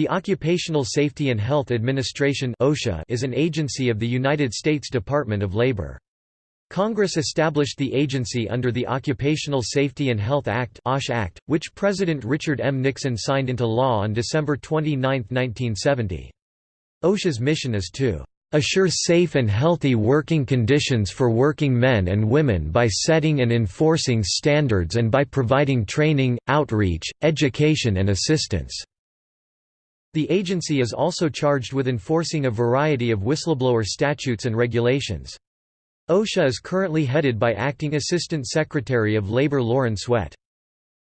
The Occupational Safety and Health Administration (OSHA) is an agency of the United States Department of Labor. Congress established the agency under the Occupational Safety and Health Act (OSH Act), which President Richard M. Nixon signed into law on December 29, 1970. OSHA's mission is to assure safe and healthy working conditions for working men and women by setting and enforcing standards and by providing training, outreach, education and assistance." The agency is also charged with enforcing a variety of whistleblower statutes and regulations. OSHA is currently headed by Acting Assistant Secretary of Labor Loren Sweatt.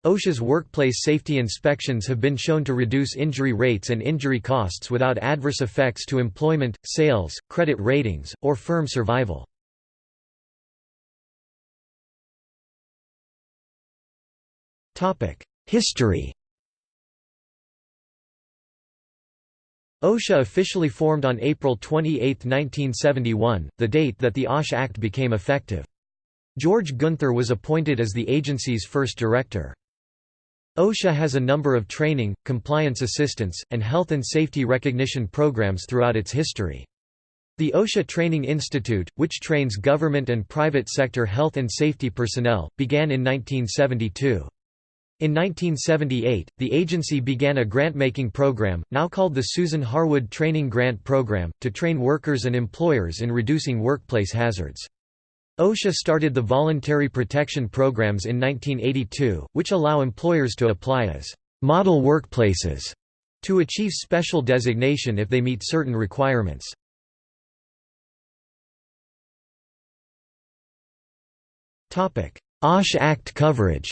OSHA's workplace safety inspections have been shown to reduce injury rates and injury costs without adverse effects to employment, sales, credit ratings, or firm survival. History OSHA officially formed on April 28, 1971, the date that the OSH Act became effective. George Guenther was appointed as the agency's first director. OSHA has a number of training, compliance assistance, and health and safety recognition programs throughout its history. The OSHA Training Institute, which trains government and private sector health and safety personnel, began in 1972. In 1978, the agency began a grant-making program, now called the Susan Harwood Training Grant Program, to train workers and employers in reducing workplace hazards. OSHA started the Voluntary Protection Programs in 1982, which allow employers to apply as «model workplaces» to achieve special designation if they meet certain requirements. OSH Act coverage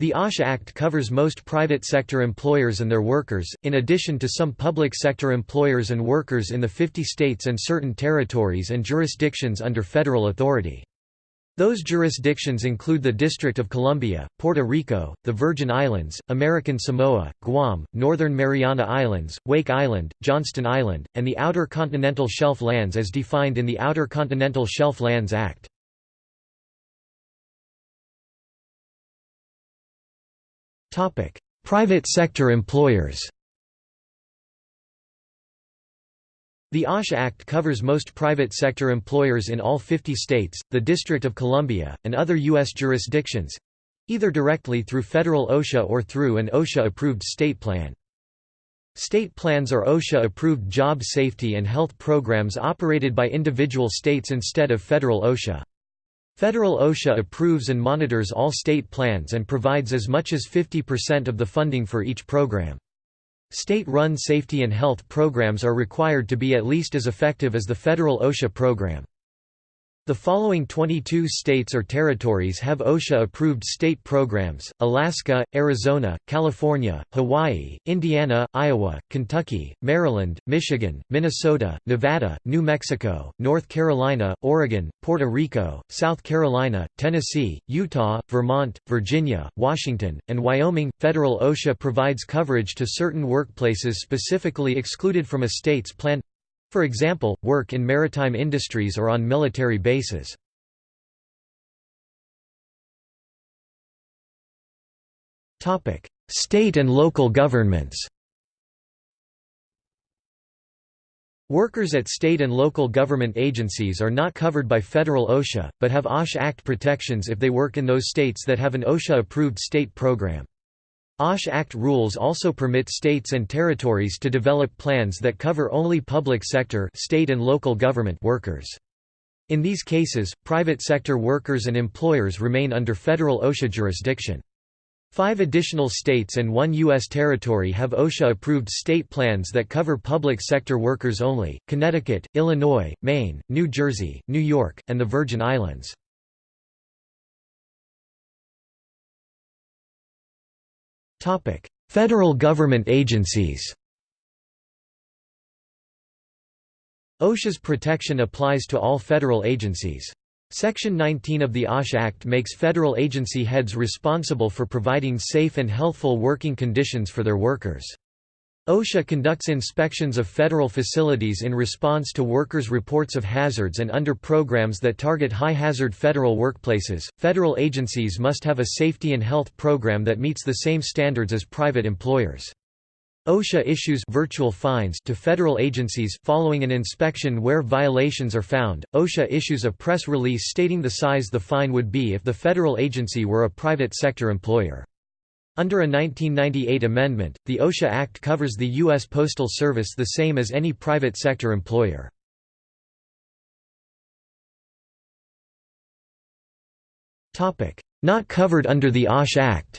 The OSH Act covers most private sector employers and their workers, in addition to some public sector employers and workers in the 50 states and certain territories and jurisdictions under federal authority. Those jurisdictions include the District of Columbia, Puerto Rico, the Virgin Islands, American Samoa, Guam, Northern Mariana Islands, Wake Island, Johnston Island, and the Outer Continental Shelf lands as defined in the Outer Continental Shelf Lands Act. Topic: Private sector employers. The OSH Act covers most private sector employers in all 50 states, the District of Columbia, and other U.S. jurisdictions either directly through federal OSHA or through an OSHA-approved state plan. State plans are OSHA-approved job safety and health programs operated by individual states instead of federal OSHA. Federal OSHA approves and monitors all state plans and provides as much as 50% of the funding for each program. State-run safety and health programs are required to be at least as effective as the federal OSHA program. The following 22 states or territories have OSHA-approved state programs, Alaska, Arizona, California, Hawaii, Indiana, Iowa, Kentucky, Maryland, Michigan, Minnesota, Nevada, New Mexico, North Carolina, Oregon, Puerto Rico, South Carolina, Tennessee, Utah, Vermont, Virginia, Washington, and Wyoming. Federal OSHA provides coverage to certain workplaces specifically excluded from a state's plan for example, work in maritime industries or on military bases. State and local governments Workers at state and local government agencies are not covered by federal OSHA, but have OSH Act protections if they work in those states that have an OSHA-approved state program. OSH Act rules also permit states and territories to develop plans that cover only public sector state and local government workers. In these cases, private sector workers and employers remain under federal OSHA jurisdiction. Five additional states and one U.S. territory have OSHA-approved state plans that cover public sector workers only, Connecticut, Illinois, Maine, New Jersey, New York, and the Virgin Islands. Topic: Federal government agencies. OSHA's protection applies to all federal agencies. Section 19 of the OSH Act makes federal agency heads responsible for providing safe and healthful working conditions for their workers. OSHA conducts inspections of federal facilities in response to workers' reports of hazards and under programs that target high hazard federal workplaces. Federal agencies must have a safety and health program that meets the same standards as private employers. OSHA issues virtual fines to federal agencies following an inspection where violations are found. OSHA issues a press release stating the size the fine would be if the federal agency were a private sector employer. Under a 1998 amendment, the OSHA Act covers the U.S. Postal Service the same as any private sector employer. Not covered under the OSH Act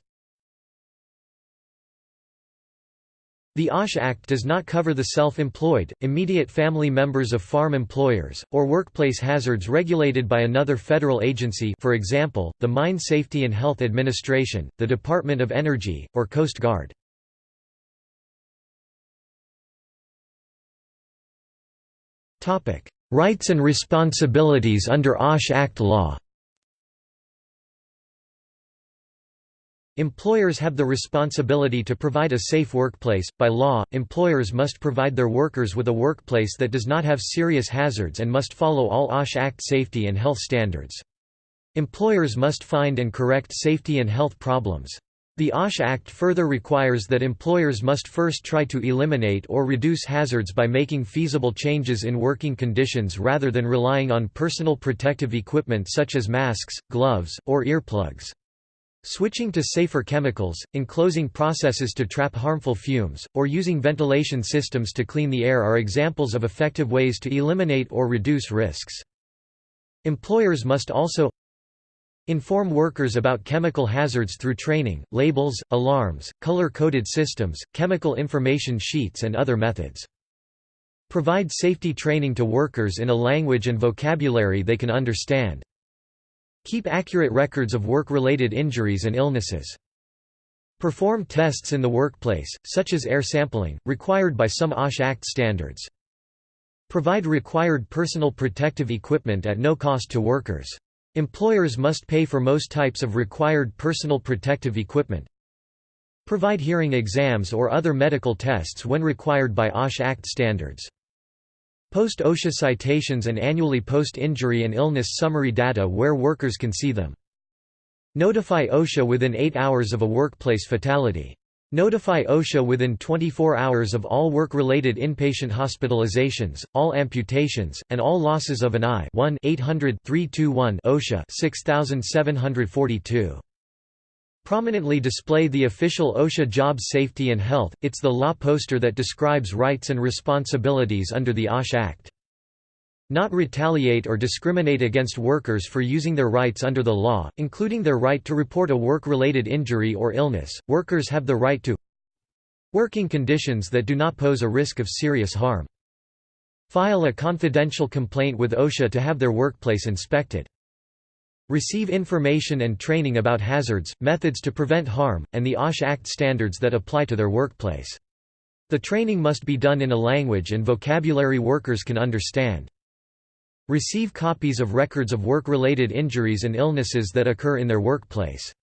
The OSH Act does not cover the self-employed, immediate family members of farm employers, or workplace hazards regulated by another federal agency for example, the Mine Safety and Health Administration, the Department of Energy, or Coast Guard. Rights and responsibilities under OSH Act law Employers have the responsibility to provide a safe workplace. By law, employers must provide their workers with a workplace that does not have serious hazards and must follow all OSH Act safety and health standards. Employers must find and correct safety and health problems. The OSH Act further requires that employers must first try to eliminate or reduce hazards by making feasible changes in working conditions rather than relying on personal protective equipment such as masks, gloves, or earplugs. Switching to safer chemicals, enclosing processes to trap harmful fumes, or using ventilation systems to clean the air are examples of effective ways to eliminate or reduce risks. Employers must also inform workers about chemical hazards through training, labels, alarms, color-coded systems, chemical information sheets and other methods. Provide safety training to workers in a language and vocabulary they can understand. Keep accurate records of work-related injuries and illnesses. Perform tests in the workplace, such as air sampling, required by some OSH Act standards. Provide required personal protective equipment at no cost to workers. Employers must pay for most types of required personal protective equipment. Provide hearing exams or other medical tests when required by OSH Act standards. Post OSHA citations and annually post injury and illness summary data where workers can see them. Notify OSHA within 8 hours of a workplace fatality. Notify OSHA within 24 hours of all work-related inpatient hospitalizations, all amputations, and all losses of an eye 1-800-321-OSHA 6742. Prominently display the official OSHA Job Safety and Health, it's the law poster that describes rights and responsibilities under the OSH Act. Not retaliate or discriminate against workers for using their rights under the law, including their right to report a work-related injury or illness. Workers have the right to working conditions that do not pose a risk of serious harm. File a confidential complaint with OSHA to have their workplace inspected. Receive information and training about hazards, methods to prevent harm, and the OSH Act standards that apply to their workplace. The training must be done in a language and vocabulary workers can understand. Receive copies of records of work-related injuries and illnesses that occur in their workplace.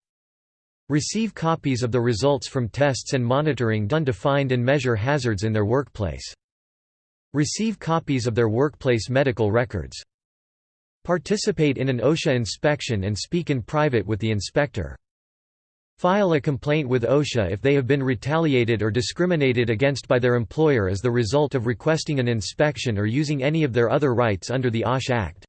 Receive copies of the results from tests and monitoring done to find and measure hazards in their workplace. Receive copies of their workplace medical records. Participate in an OSHA inspection and speak in private with the inspector. File a complaint with OSHA if they have been retaliated or discriminated against by their employer as the result of requesting an inspection or using any of their other rights under the OSH Act.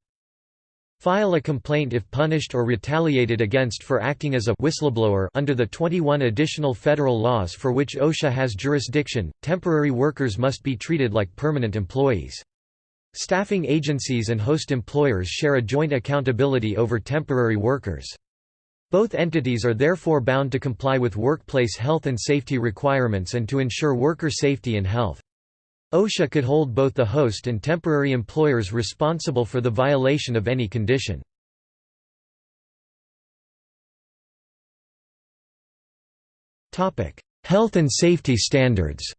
File a complaint if punished or retaliated against for acting as a whistleblower under the 21 additional federal laws for which OSHA has jurisdiction. Temporary workers must be treated like permanent employees. Staffing agencies and host employers share a joint accountability over temporary workers. Both entities are therefore bound to comply with workplace health and safety requirements and to ensure worker safety and health. OSHA could hold both the host and temporary employers responsible for the violation of any condition. Health and safety standards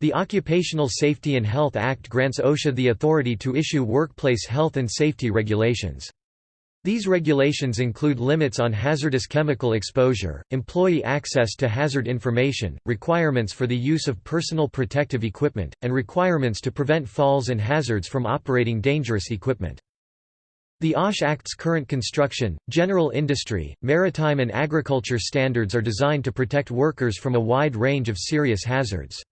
The Occupational Safety and Health Act grants OSHA the authority to issue workplace health and safety regulations. These regulations include limits on hazardous chemical exposure, employee access to hazard information, requirements for the use of personal protective equipment, and requirements to prevent falls and hazards from operating dangerous equipment. The OSH Act's current construction, general industry, maritime and agriculture standards are designed to protect workers from a wide range of serious hazards.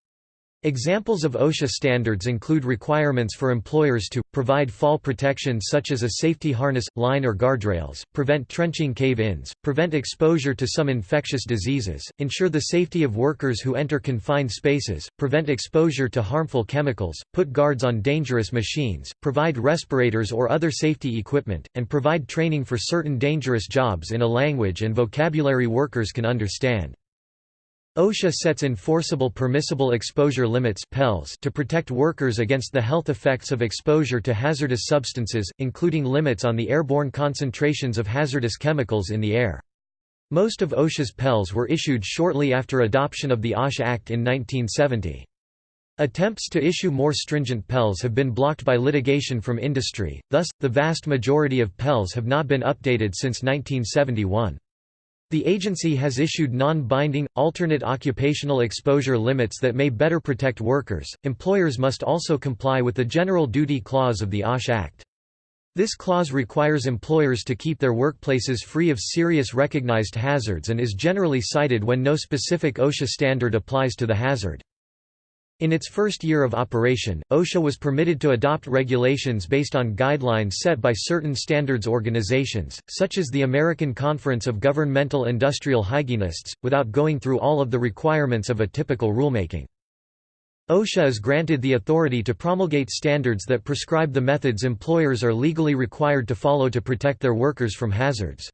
Examples of OSHA standards include requirements for employers to, provide fall protection such as a safety harness, line or guardrails, prevent trenching cave-ins, prevent exposure to some infectious diseases, ensure the safety of workers who enter confined spaces, prevent exposure to harmful chemicals, put guards on dangerous machines, provide respirators or other safety equipment, and provide training for certain dangerous jobs in a language and vocabulary workers can understand. OSHA sets enforceable permissible exposure limits to protect workers against the health effects of exposure to hazardous substances, including limits on the airborne concentrations of hazardous chemicals in the air. Most of OSHA's PELs were issued shortly after adoption of the OSHA Act in 1970. Attempts to issue more stringent PELs have been blocked by litigation from industry, thus, the vast majority of PELs have not been updated since 1971. The agency has issued non-binding, alternate occupational exposure limits that may better protect workers. Employers must also comply with the General Duty Clause of the OSH Act. This clause requires employers to keep their workplaces free of serious recognized hazards and is generally cited when no specific OSHA standard applies to the hazard. In its first year of operation, OSHA was permitted to adopt regulations based on guidelines set by certain standards organizations, such as the American Conference of Governmental Industrial Hygienists, without going through all of the requirements of a typical rulemaking. OSHA is granted the authority to promulgate standards that prescribe the methods employers are legally required to follow to protect their workers from hazards.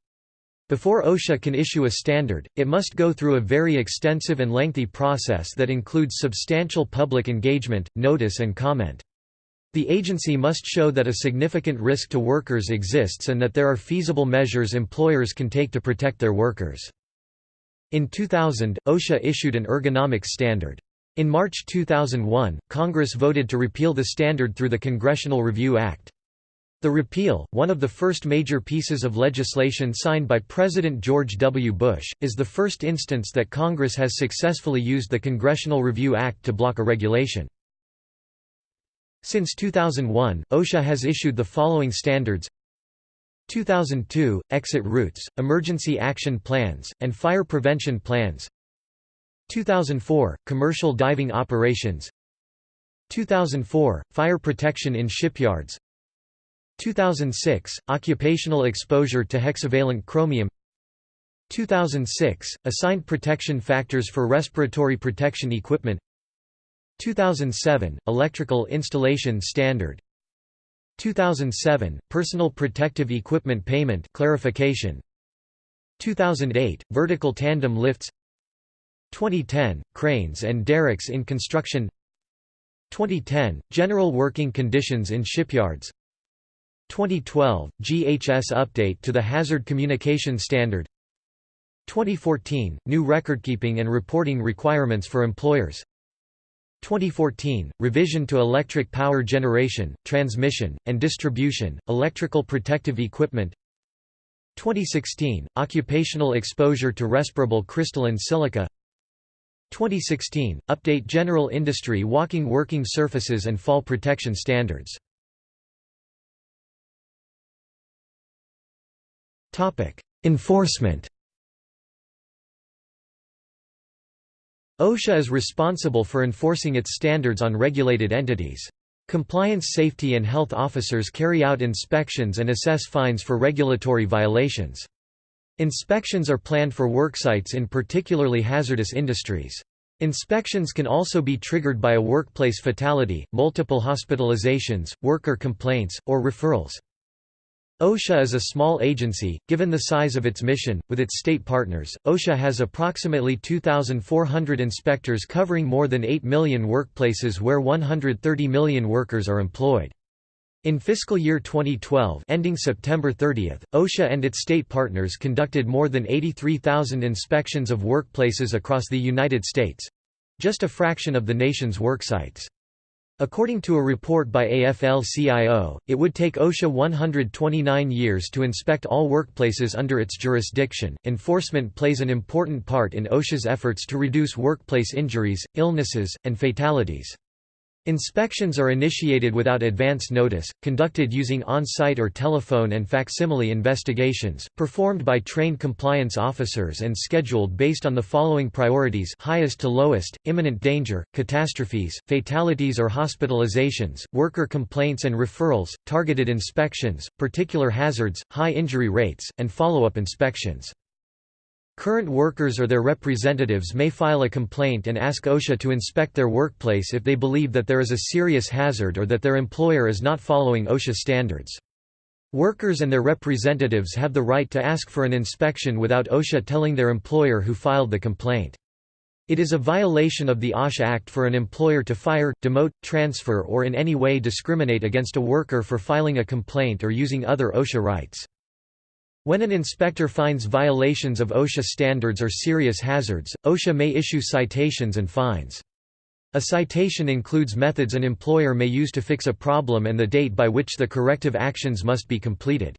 Before OSHA can issue a standard, it must go through a very extensive and lengthy process that includes substantial public engagement, notice and comment. The agency must show that a significant risk to workers exists and that there are feasible measures employers can take to protect their workers. In 2000, OSHA issued an ergonomics standard. In March 2001, Congress voted to repeal the standard through the Congressional Review Act. The repeal, one of the first major pieces of legislation signed by President George W. Bush, is the first instance that Congress has successfully used the Congressional Review Act to block a regulation. Since 2001, OSHA has issued the following standards 2002, exit routes, emergency action plans, and fire prevention plans 2004, commercial diving operations 2004, fire protection in shipyards 2006 – Occupational exposure to hexavalent chromium. 2006 – Assigned protection factors for respiratory protection equipment. 2007 – Electrical installation standard. 2007 – Personal protective equipment payment clarification. 2008 – Vertical tandem lifts. 2010 – Cranes and derricks in construction. 2010 – General working conditions in shipyards 2012 – GHS update to the Hazard Communication Standard. 2014 – New recordkeeping and reporting requirements for employers. 2014 – Revision to electric power generation, transmission, and distribution, electrical protective equipment. 2016 – Occupational exposure to respirable crystalline silica. 2016 – Update general industry walking working surfaces and fall protection standards Enforcement OSHA is responsible for enforcing its standards on regulated entities. Compliance safety and health officers carry out inspections and assess fines for regulatory violations. Inspections are planned for worksites in particularly hazardous industries. Inspections can also be triggered by a workplace fatality, multiple hospitalizations, worker complaints, or referrals. OSHA is a small agency, given the size of its mission, with its state partners. OSHA has approximately 2,400 inspectors covering more than 8 million workplaces where 130 million workers are employed. In fiscal year 2012 ending September 30, OSHA and its state partners conducted more than 83,000 inspections of workplaces across the United States—just a fraction of the nation's worksites. According to a report by AFL-CIO, it would take OSHA 129 years to inspect all workplaces under its jurisdiction. Enforcement plays an important part in OSHA's efforts to reduce workplace injuries, illnesses, and fatalities. Inspections are initiated without advance notice, conducted using on-site or telephone and facsimile investigations, performed by trained compliance officers and scheduled based on the following priorities highest to lowest, imminent danger, catastrophes, fatalities or hospitalizations, worker complaints and referrals, targeted inspections, particular hazards, high injury rates, and follow-up inspections. Current workers or their representatives may file a complaint and ask OSHA to inspect their workplace if they believe that there is a serious hazard or that their employer is not following OSHA standards. Workers and their representatives have the right to ask for an inspection without OSHA telling their employer who filed the complaint. It is a violation of the OSHA Act for an employer to fire, demote, transfer or in any way discriminate against a worker for filing a complaint or using other OSHA rights. When an inspector finds violations of OSHA standards or serious hazards, OSHA may issue citations and fines. A citation includes methods an employer may use to fix a problem and the date by which the corrective actions must be completed.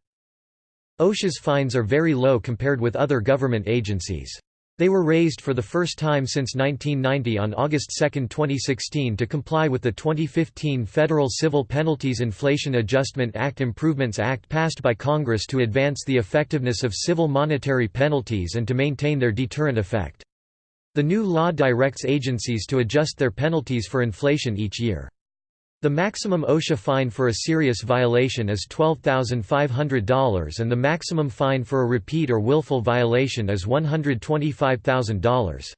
OSHA's fines are very low compared with other government agencies. They were raised for the first time since 1990 on August 2, 2016 to comply with the 2015 Federal Civil Penalties Inflation Adjustment Act Improvements Act passed by Congress to advance the effectiveness of civil monetary penalties and to maintain their deterrent effect. The new law directs agencies to adjust their penalties for inflation each year. The maximum OSHA fine for a serious violation is $12,500 and the maximum fine for a repeat or willful violation is $125,000.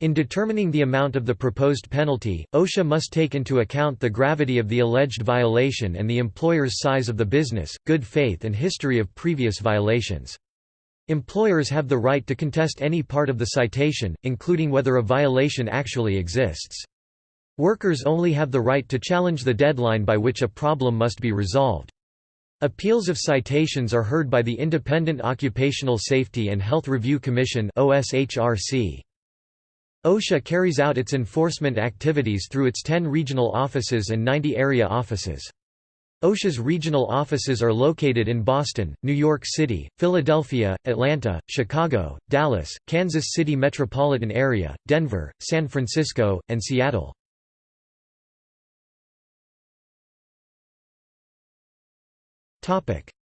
In determining the amount of the proposed penalty, OSHA must take into account the gravity of the alleged violation and the employer's size of the business, good faith and history of previous violations. Employers have the right to contest any part of the citation, including whether a violation actually exists. Workers only have the right to challenge the deadline by which a problem must be resolved. Appeals of citations are heard by the Independent Occupational Safety and Health Review Commission. OSHA carries out its enforcement activities through its 10 regional offices and 90 area offices. OSHA's regional offices are located in Boston, New York City, Philadelphia, Atlanta, Chicago, Dallas, Kansas City metropolitan area, Denver, San Francisco, and Seattle.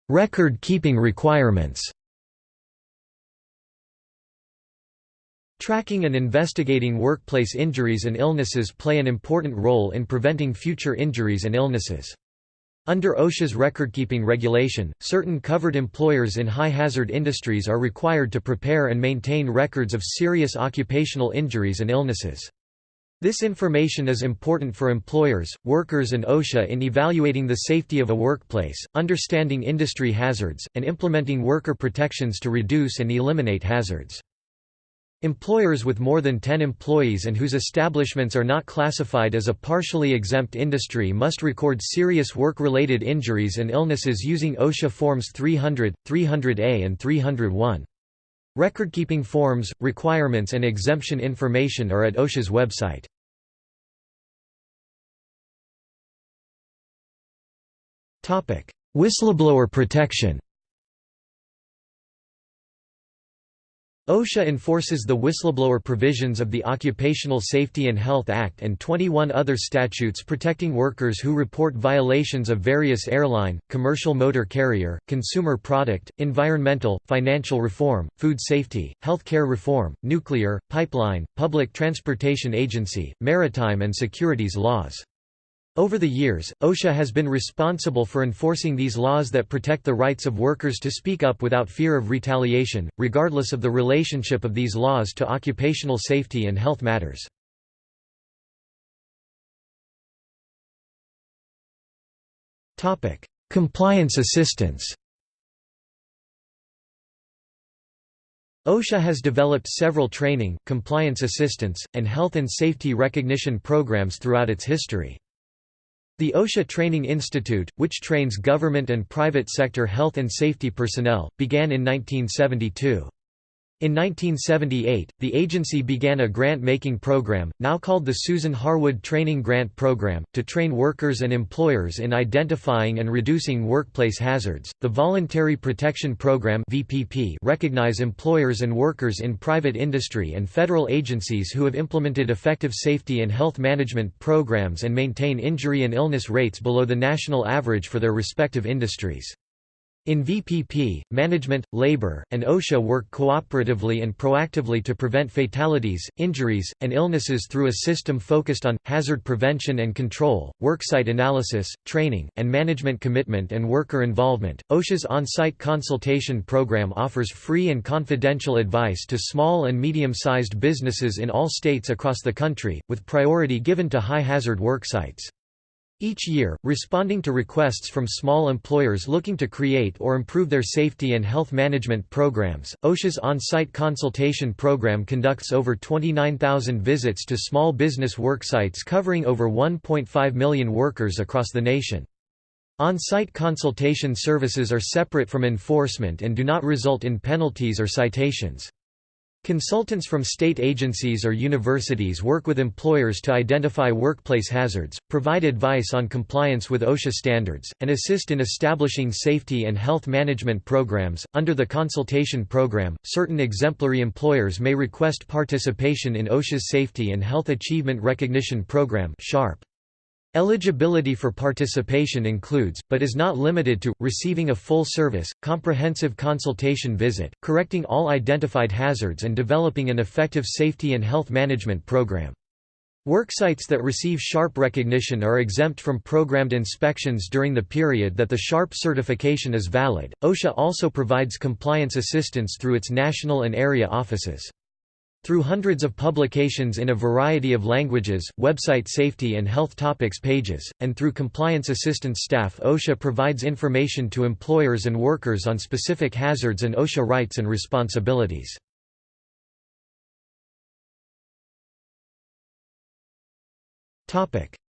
Record-keeping requirements Tracking and investigating workplace injuries and illnesses play an important role in preventing future injuries and illnesses. Under OSHA's record-keeping regulation, certain covered employers in high-hazard industries are required to prepare and maintain records of serious occupational injuries and illnesses. This information is important for employers, workers and OSHA in evaluating the safety of a workplace, understanding industry hazards, and implementing worker protections to reduce and eliminate hazards. Employers with more than 10 employees and whose establishments are not classified as a partially exempt industry must record serious work-related injuries and illnesses using OSHA Forms 300, 300A and 301. Recordkeeping forms, requirements and exemption information are at OSHA's website. Whistleblower protection OSHA enforces the whistleblower provisions of the Occupational Safety and Health Act and 21 other statutes protecting workers who report violations of various airline, commercial motor carrier, consumer product, environmental, financial reform, food safety, healthcare reform, nuclear, pipeline, public transportation agency, maritime and securities laws. Over the years, OSHA has been responsible for enforcing these laws that protect the rights of workers to speak up without fear of retaliation, regardless of the relationship of these laws to occupational safety and health matters. Compliance assistance OSHA has developed several training, compliance assistance, and health and safety recognition programs throughout its history. The OSHA Training Institute, which trains government and private sector health and safety personnel, began in 1972. In 1978, the agency began a grant-making program, now called the Susan Harwood Training Grant Program, to train workers and employers in identifying and reducing workplace hazards. The Voluntary Protection Program (VPP) recognize employers and workers in private industry and federal agencies who have implemented effective safety and health management programs and maintain injury and illness rates below the national average for their respective industries. In VPP, management, labor, and OSHA work cooperatively and proactively to prevent fatalities, injuries, and illnesses through a system focused on, hazard prevention and control, worksite analysis, training, and management commitment and worker involvement. OSHA's on-site consultation program offers free and confidential advice to small and medium-sized businesses in all states across the country, with priority given to high-hazard worksites. Each year, responding to requests from small employers looking to create or improve their safety and health management programs, OSHA's on-site consultation program conducts over 29,000 visits to small business worksites covering over 1.5 million workers across the nation. On-site consultation services are separate from enforcement and do not result in penalties or citations. Consultants from state agencies or universities work with employers to identify workplace hazards, provide advice on compliance with OSHA standards, and assist in establishing safety and health management programs. Under the consultation program, certain exemplary employers may request participation in OSHA's Safety and Health Achievement Recognition Program (SHARP). Eligibility for participation includes, but is not limited to, receiving a full-service, comprehensive consultation visit, correcting all identified hazards and developing an effective safety and health management program. Worksites that receive SHARP recognition are exempt from programmed inspections during the period that the SHARP certification is valid. OSHA also provides compliance assistance through its national and area offices. Through hundreds of publications in a variety of languages, website safety and health topics pages, and through compliance assistance staff OSHA provides information to employers and workers on specific hazards and OSHA rights and responsibilities.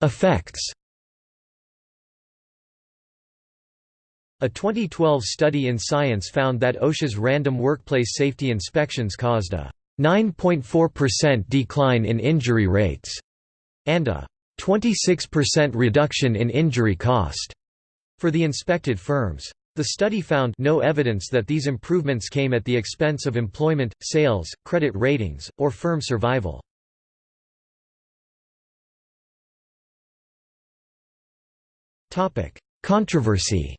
Effects A 2012 study in Science found that OSHA's random workplace safety inspections caused a 9.4% decline in injury rates, and a 26% reduction in injury cost for the inspected firms. The study found no evidence that these improvements came at the expense of employment, sales, credit ratings, or firm survival. Controversy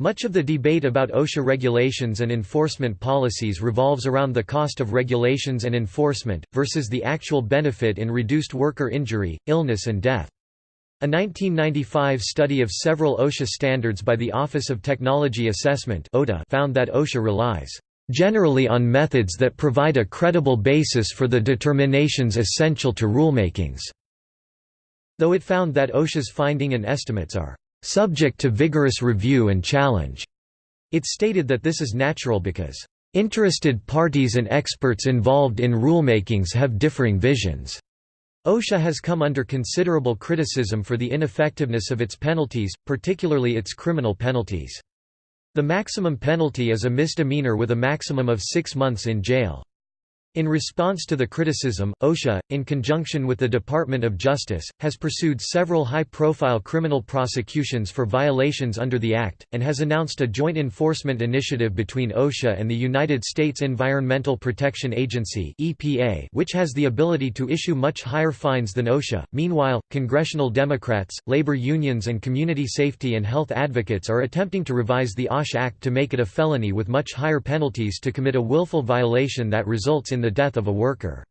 Much of the debate about OSHA regulations and enforcement policies revolves around the cost of regulations and enforcement, versus the actual benefit in reduced worker injury, illness and death. A 1995 study of several OSHA standards by the Office of Technology Assessment found that OSHA relies generally on methods that provide a credible basis for the determinations essential to rulemakings, though it found that OSHA's finding and estimates are subject to vigorous review and challenge. It stated that this is natural because interested parties and experts involved in rulemakings have differing visions. OSHA has come under considerable criticism for the ineffectiveness of its penalties, particularly its criminal penalties. The maximum penalty is a misdemeanor with a maximum of six months in jail. In response to the criticism, OSHA, in conjunction with the Department of Justice, has pursued several high-profile criminal prosecutions for violations under the Act, and has announced a joint enforcement initiative between OSHA and the United States Environmental Protection Agency (EPA), which has the ability to issue much higher fines than OSHA. Meanwhile, congressional Democrats, labor unions and community safety and health advocates are attempting to revise the OSH Act to make it a felony with much higher penalties to commit a willful violation that results in the death of a worker.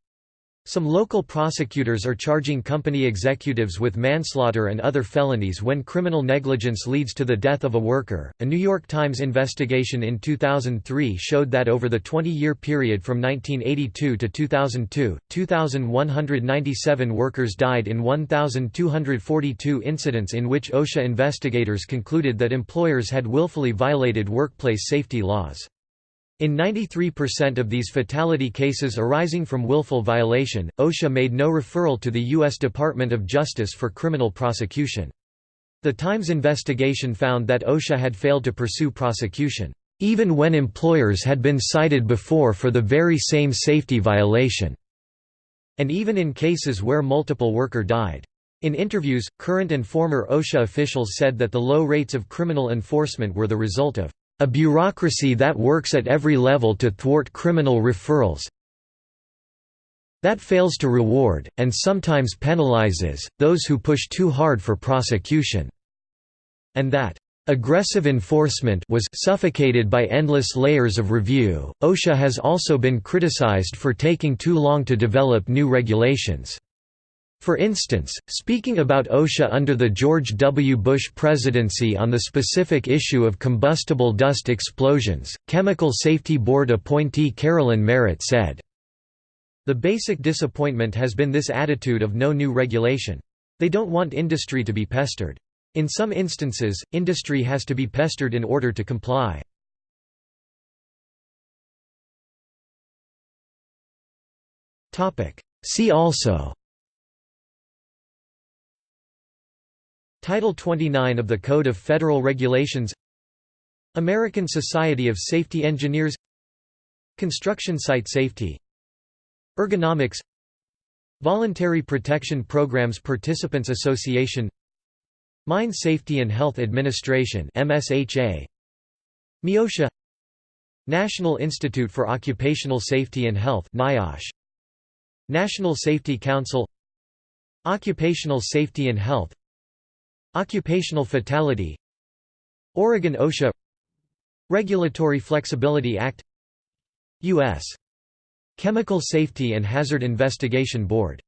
Some local prosecutors are charging company executives with manslaughter and other felonies when criminal negligence leads to the death of a worker. A New York Times investigation in 2003 showed that over the 20 year period from 1982 to 2002, 2,197 workers died in 1,242 incidents in which OSHA investigators concluded that employers had willfully violated workplace safety laws. In 93% of these fatality cases arising from willful violation, OSHA made no referral to the U.S. Department of Justice for criminal prosecution. The Times investigation found that OSHA had failed to pursue prosecution. even when employers had been cited before for the very same safety violation, and even in cases where multiple worker died. In interviews, current and former OSHA officials said that the low rates of criminal enforcement were the result of a bureaucracy that works at every level to thwart criminal referrals that fails to reward, and sometimes penalizes, those who push too hard for prosecution, and that aggressive enforcement was suffocated by endless layers of review. OSHA has also been criticized for taking too long to develop new regulations. For instance, speaking about OSHA under the George W. Bush presidency on the specific issue of combustible dust explosions, Chemical Safety Board appointee Carolyn Merritt said, the basic disappointment has been this attitude of no new regulation. They don't want industry to be pestered. In some instances, industry has to be pestered in order to comply. See also Title 29 of the Code of Federal Regulations. American Society of Safety Engineers. Construction Site Safety. Ergonomics. Voluntary Protection Programs Participants Association. Mine Safety and Health Administration MSHA MIOSHA. National Institute for Occupational Safety and Health NIOSH National Safety Council. Occupational Safety and Health Occupational Fatality Oregon OSHA Regulatory Flexibility Act U.S. Chemical Safety and Hazard Investigation Board